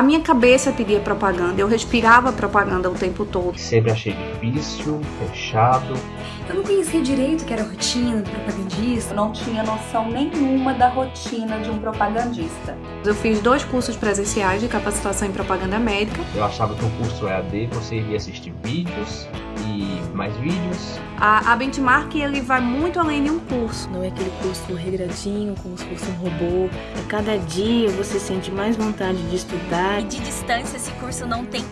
A minha cabeça pedia propaganda, eu respirava propaganda o tempo todo. Sempre achei difícil, fechado. Eu não conhecia direito o que era rotina do propagandista. Eu não tinha noção nenhuma da rotina de um propagandista. Eu fiz dois cursos presenciais de capacitação em propaganda médica. Eu achava que o curso EAD você iria assistir vídeos e mais vídeos. A, a Benchmark ele vai muito além de um curso. Não é aquele curso regradinho, como se fosse um robô. A cada dia você sente mais vontade de estudar. E de distância esse curso não tem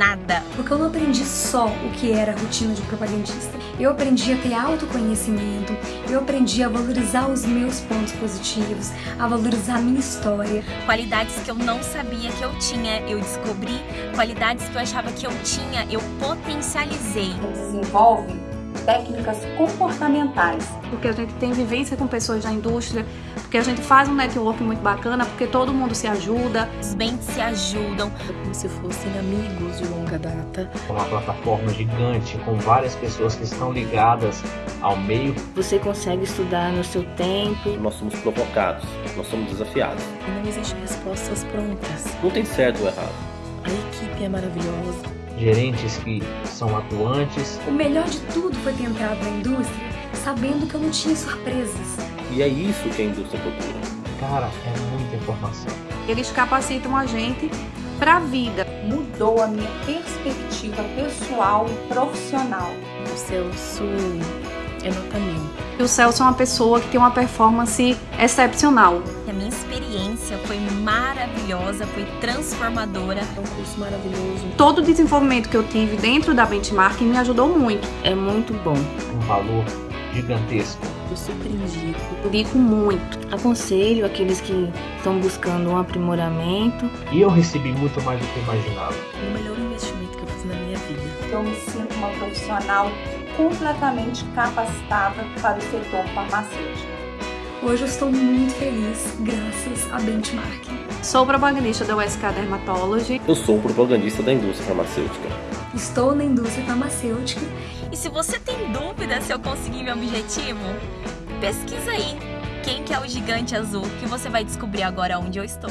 nada. Porque eu não aprendi só o que era a rotina de propagandista. Eu aprendi a ter autoconhecimento, eu aprendi a valorizar os meus pontos positivos, a valorizar a minha história. Qualidades que eu não sabia que eu tinha, eu descobri. Qualidades que eu achava que eu tinha, eu potencializei. Desenvolve técnicas comportamentais. Porque a gente tem vivência com pessoas da indústria, porque a gente faz um network muito bacana, porque todo mundo se ajuda. Os bens se ajudam. É como se fossem amigos de longa data. Uma plataforma gigante com várias pessoas que estão ligadas ao meio. Você consegue estudar no seu tempo. Nós somos provocados, nós somos desafiados. E não existem respostas prontas. Não tem certo ou errado. A equipe é maravilhosa gerentes que são atuantes. O melhor de tudo foi ter entrado na indústria sabendo que eu não tinha surpresas. E é isso que a indústria procura. Cara, é muita informação. Eles capacitam a gente para a vida. Mudou a minha perspectiva pessoal e profissional. O Celso é nota mil. E o Celso é uma pessoa que tem uma performance excepcional. A minha experiência foi maravilhosa, foi transformadora. É um curso maravilhoso. Todo o desenvolvimento que eu tive dentro da Benchmark me ajudou muito. É muito bom. Um valor gigantesco. Eu super indico. Indico muito. Aconselho aqueles que estão buscando um aprimoramento. E eu recebi muito mais do que imaginava. O melhor investimento que eu fiz na minha vida. Eu me sinto uma profissional completamente capacitada para o setor farmacêutico. Hoje eu estou muito feliz, graças à Benchmark. Sou propagandista da USK Dermatology. Eu sou propagandista da indústria farmacêutica. Estou na indústria farmacêutica. E se você tem dúvida se eu consegui meu objetivo, pesquisa aí quem que é o gigante azul que você vai descobrir agora onde eu estou.